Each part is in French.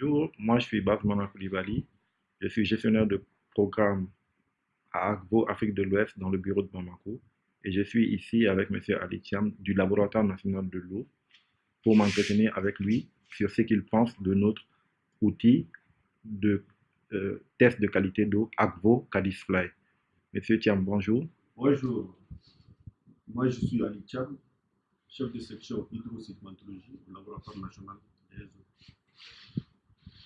Bonjour, moi je suis Koulibaly. Je suis gestionnaire de programme à Agbo, Afrique de l'Ouest, dans le bureau de Bamako. Et je suis ici avec M. Ali Thiam du Laboratoire national de l'eau pour m'entretenir avec lui sur ce qu'il pense de notre outil de euh, test de qualité d'eau Agvo Cadisfly. Monsieur Thiam, bonjour. Bonjour. Moi, je suis Ali Thiam, chef de section hydrosédimentologie au laboratoire national des eaux.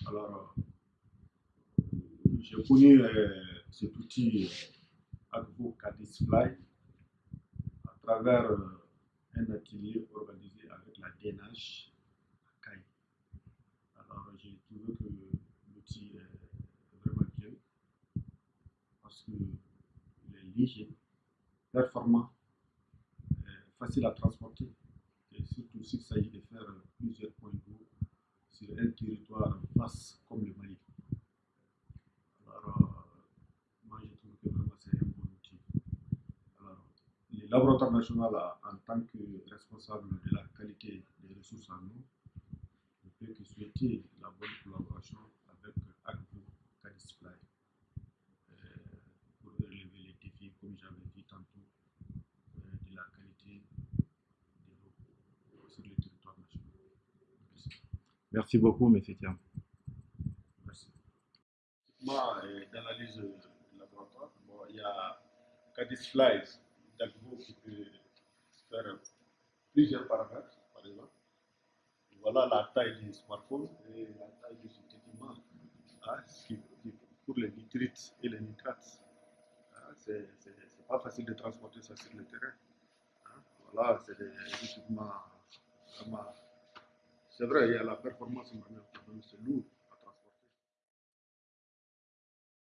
Alors, euh, j'ai connu euh, cet outil euh, Cadisfly à travers euh, un atelier organisé avec la DNH à Caille. Alors, j'ai trouvé que l'outil est vraiment bien parce qu'il est léger, performant, facile à transporter et surtout s'il s'agit de faire plusieurs points d'eau sur un territoire vaste comme le Mali. Alors, euh, moi je trouve que vraiment c'est un bon outil. Alors, le laboratoire national, a- en tant que responsable de la qualité des ressources en eau, ne peut que souhaiter la bonne collaboration avec Agbo Cadisfly euh, pour relever les défis, comme j'avais dit tantôt, euh, de la qualité de l'eau sur le territoire national. Merci. Merci beaucoup, M. Merci. Moi, euh, d'analyse euh, de laboratoire, bon, il y a Cadis Flies d'Agbo qui peut faire plusieurs paramètres, par exemple. Voilà la taille du smartphone et la taille cet équipement hein, pour les nitrites et les nitrates. Hein, c'est pas facile de transporter ça sur le terrain. hein. Voilà, c'est des équipements vraiment. C'est vrai, il y a la performance, mais quand même, c'est lourd.